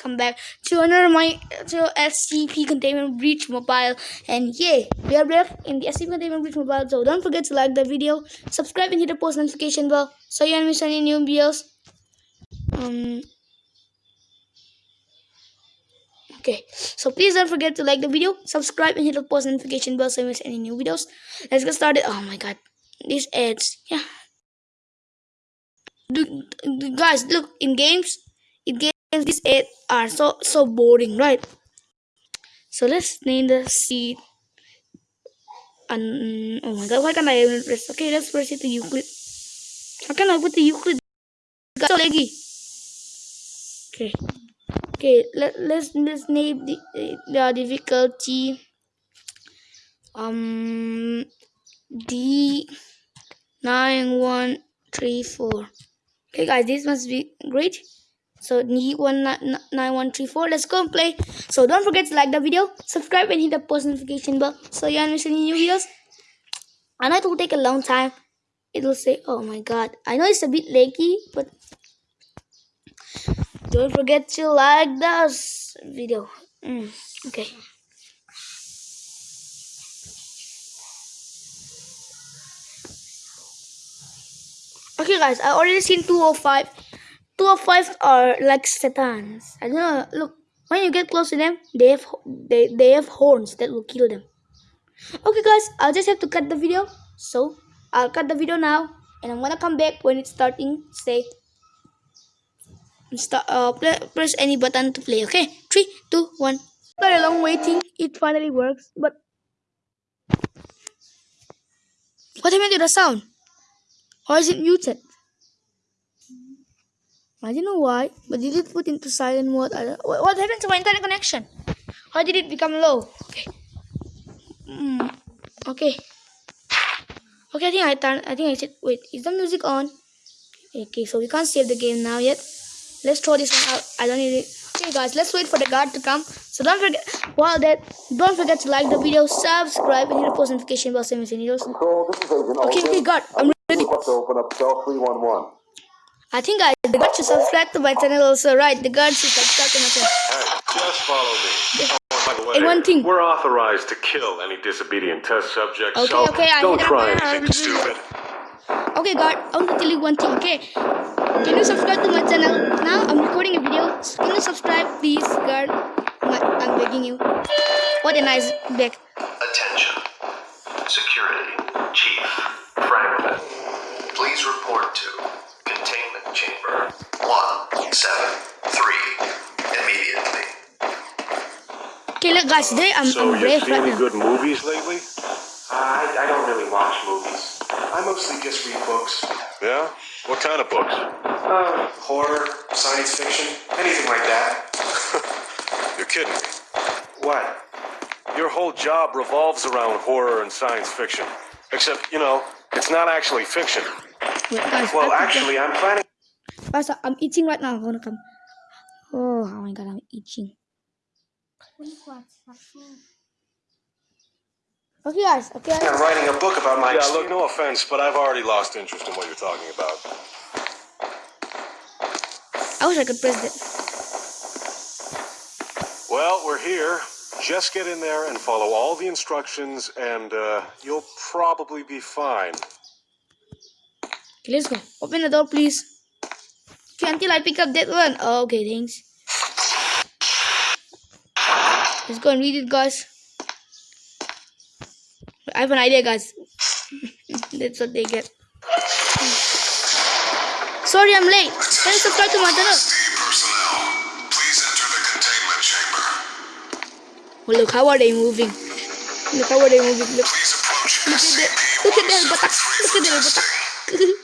welcome back to another my to SCP Containment Breach Mobile. And yeah we are back in the SCP Containment Breach Mobile. So don't forget to like the video subscribe and hit the post notification bell. So you don't miss any new videos. Um okay. So please don't forget to like the video subscribe and hit the post notification bell. So you miss any new videos. Let's get started. Oh my god. These ads. Yeah. Do- guys look in games in games these eight are so so boring right? So let's name the seed. And oh my god why can't i even press? Okay let's press it to euclid. How can i put the euclid? So laggy okay. Okay let, let's let's name the, the difficulty um d nine one three four. Okay, guys, this must be great. So, need one nine one three four. Let's go and play. So, don't forget to like the video, subscribe, and hit the post notification bell so you don't miss any new videos. I know it will take a long time. It will say, "Oh my god!" I know it's a bit laggy, but don't forget to like this video. Mm, okay. Okay, guys, I already seen 205. 205 are like satans. I don't know. Look, when you get close to them, they have they, they have horns that will kill them. Okay, guys, I'll just have to cut the video. So, I'll cut the video now. And I'm gonna come back when it's starting. Say, start, uh, play, press any button to play. Okay, three, two, one. After a long waiting, it finally works. But what happened to the sound? Or is it muted? I don't know why, but did it put into silent mode? I don't- What happened to my internet connection? Why did it become low? Okay. Mm, okay. Okay, I think I turn. I think I said. Wait, is the music on? Okay, so we can't save the game now yet. Let's throw this one out. I don't need it. Okay, guys, let's wait for the guard to come. So don't forget. While that, don't forget to like the video, subscribe, and hit the post notification bell so you videos. Control, this is Agent Okay, okay, guard, I'm ready. To open up cell 311. I think I the guard should subscribe to my channel also, right? The guard should subscribe to my channel. Hey, just follow me. Oh, by way, And one thing. we're authorized to kill any disobedient test subjects, Okay, so okay, I don't hit try up- anything stupid. Okay, guard, I want to tell you one thing, okay? Can you subscribe to my channel? Now I'm recording a video. So can you subscribe, please, guard? My- I'm begging you. What a nice back. Attention. Security. Chief Franklin. Please report to Containment Chamber 173 immediately. Okay, look, guys, today I'm, So, I'm you brave see right any now. good movies lately? I, I don't really watch movies. I mostly just read books. Yeah? What kind of books? Uh, horror, science fiction, anything like that. You're kidding me. What? Your whole job revolves around horror and science fiction. Except, you know, it's not actually fiction. Wait, guys, Well, actually, I'm planning. Guys, I'm itching right now. I wanna come. Oh, oh my god, I'm itching. Okay, guys. Okay. on writing a book about my Yeah, experience. look, no offense, but I've already lost interest in what you're talking about. I wish I could press that. Well, we're here. Just get in there and follow all the instructions, and uh, you'll probably be fine. Okay, let's go. Open the door, please. Until I pick up that one. Oh, okay, thanks. Let's go and read it, guys. I have an idea, guys. That's what they get. Sorry, I'm late. Can you subscribe to my channel? personnel, please enter the containment chamber. Oh, look, how are they moving? Look, how are they moving? Look, look at that. Look at that. Look at that buttocks. I'm scared,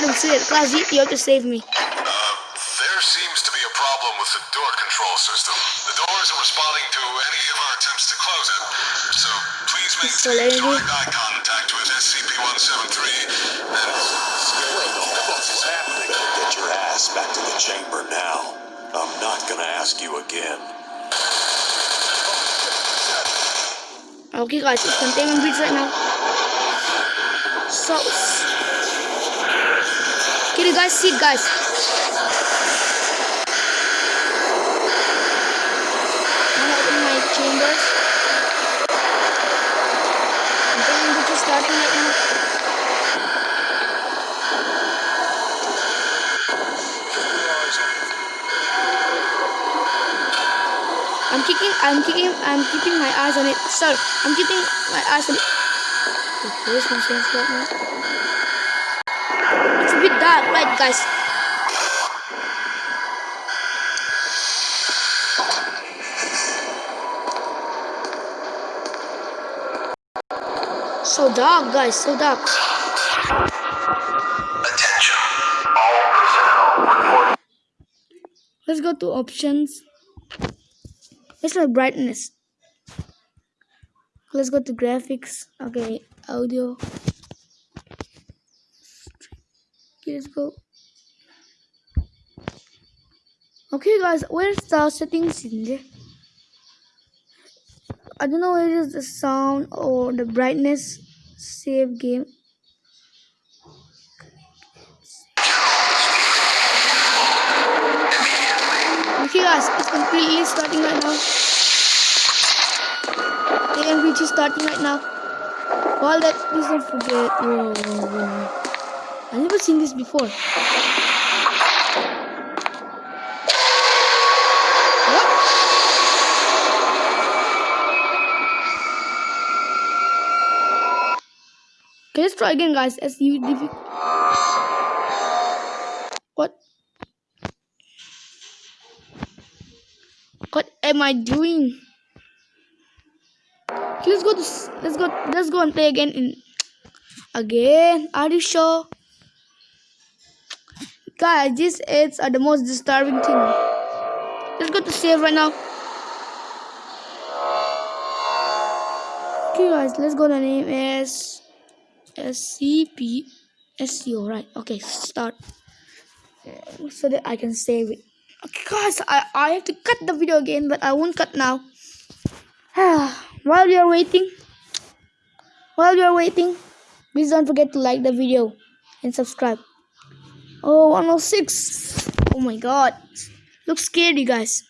I'm scared. Class, you you have to save me. Uh, there seems to be a problem with the door control system. The door isn't responding to any of our attempts to close it. So please So maintain let me- direct eye contact with SCP-173 and... What is happening? Get your ass back to the chamber now. I'm not gonna ask you again. Okay, guys, it's containment breach right now. So, can you guys see, guys? I'm opening my chambers. Damn, which is starting right now. I'm kicking, I'm kicking, I'm keeping my eyes on it. Sir, I'm keeping my eyes on it. The policeman says right now. It's a right, guys? So dark, guys, so dark. Attention. All personnel report Let's go to options. Let's brightness. Let's go to graphics. Okay, audio. Okay, let's go. Okay, guys, where's the settings in there? I don't know where is the sound or the brightness. Save game. Okay guys, it's completely starting right now. Is starting right now. All that please don't forget. Whoa, whoa, whoa. I've never seen this before. Okay, let's try again guys. As you What? What am I doing? Okay, let's go to let's go let's go and play again in again. Are you sure? Guys, these ads are the most disturbing thing. Let's go to save right now. Okay guys, let's go to name as SCP SCO right. Okay, start. So that I can save it. Okay, guys, I, I have to cut the video again, but I won't cut now. while you are waiting, while you are waiting, please don't forget to like the video and subscribe. Oh, 106. Oh my god. Looks scary, guys.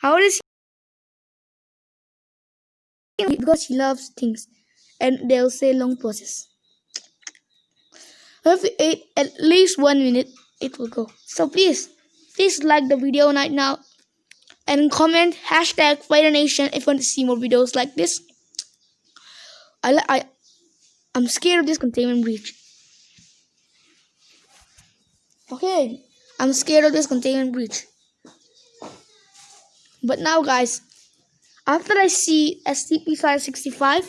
How is he? Because he loves things. And they'll say long process. If we wait at least one minute, it will go. So please, please like the video right now and comment hashtag Fire Nation if you want to see more videos like this. I I I'm scared of this containment breach. Okay, I'm scared of this containment breach. But now, guys, after I see SCP-65,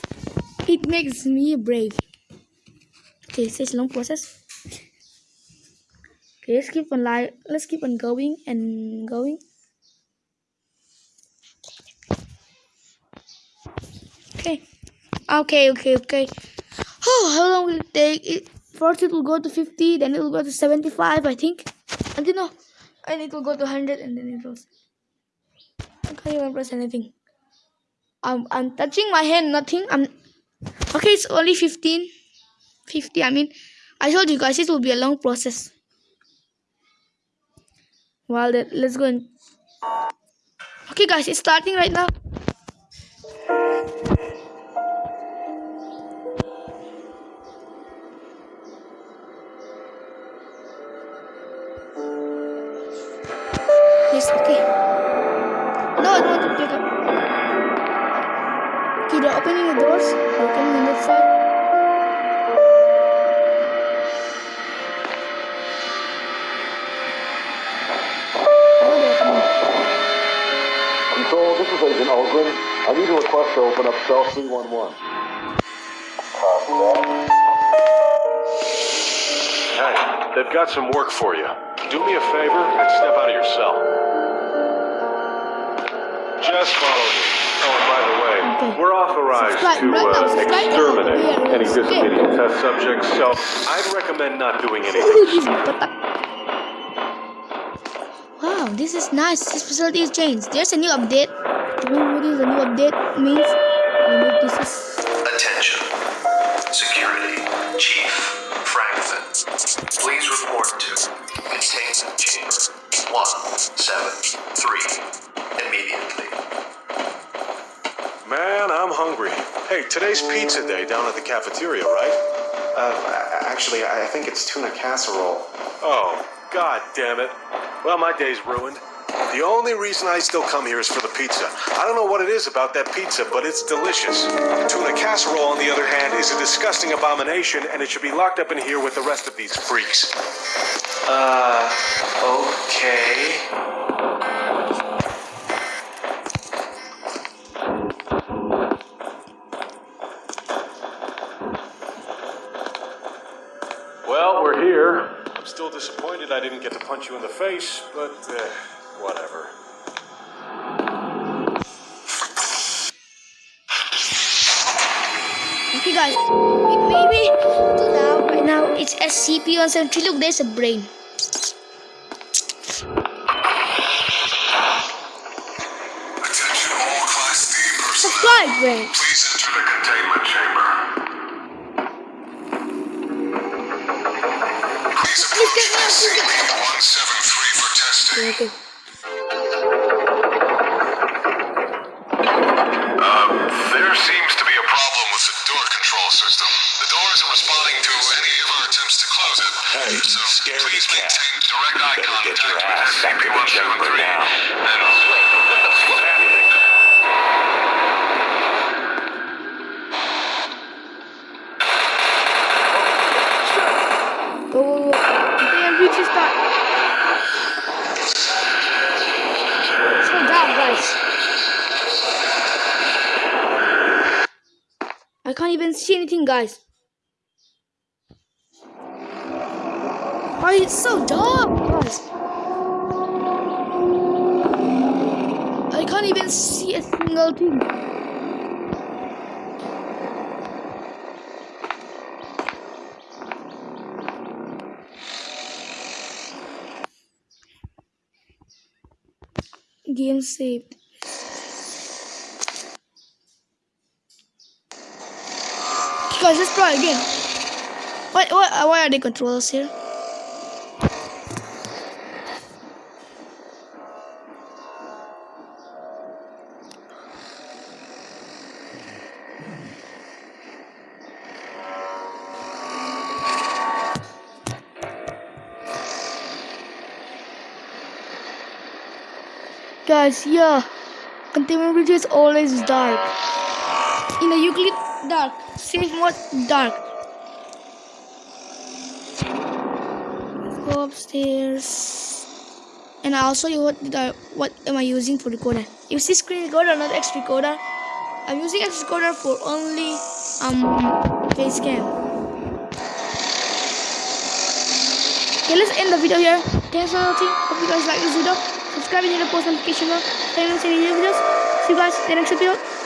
it makes me brave. Okay, it's a long process. Okay, let's keep on li- let's keep on going and going. Okay. Okay, okay, okay. Oh, how long will it take? It first it will go to 50, then it will go to 75, I think. I don't know. And it will go to 100 and then it goes. I can't even press anything. I'm I'm touching my hand, nothing. I'm okay, it's only 15. 50, I mean I told you guys it will be a long process. Well then let's go and Okay guys, it's starting right now. Control, this is Agent Ulgrin. I need a request to open up cell 311. Copy that. Hey, they've got some work for you. Do me a favor and step out of your cell. Just follow me. Oh, and by the way, Okay. we're authorized Subscribe to uh, exterminate Yeah, any yeah, disobedient test subjects, so I'd recommend not doing anything. Ooh, this batak. Wow, this is nice. This facility is changed. There's a new update. What is a new update means remove this is Attention. Security. Chief Franklin. Please report to containment chamber 173 immediately. Man, I'm hungry. Hey, today's pizza day down at the cafeteria, right? Uh, actually, I think it's tuna casserole. Oh, god damn it. Well, my day's ruined. The only reason I still come here is for the pizza. I don't know what it is about that pizza, but it's delicious. Tuna casserole, on the other hand, is a disgusting abomination, and it should be locked up in here with the rest of these freaks. Uh, okay. Well, we're here. I'm still disappointed I didn't get to punch you in the face, but uh, whatever. Okay, guys. Maybe now, right now, it's SCP-173. Look, there's a brain. Attention all Class D personnel. Subscribe, brain. System. The door isn't responding to any of our attempts to close it. Hey, so scared please cat. maintain direct eye contact get your with ass back to the chamber SCP-173. now. And. Damn, reach this back. Slow down, guys. I can't even see anything, guys. Why it's so dark, guys? I can't even see a single thing. Game saved. Guys, let's try again. What, what, uh, why are the controllers here? Guys, yeah. Containment bridge is always dark. In the Euclid, dark. Safe mode, dark. Let's go upstairs. And I'll show you what did I, what am I using for recorder. You see screen recorder, not X recorder. I'm using X recorder for only um face cam. Okay, let's end the video here. Thanks for watching. Hope you guys like this video. Subscribe and hit the post notification bell. Thanks for watching videos. See you guys in the next video.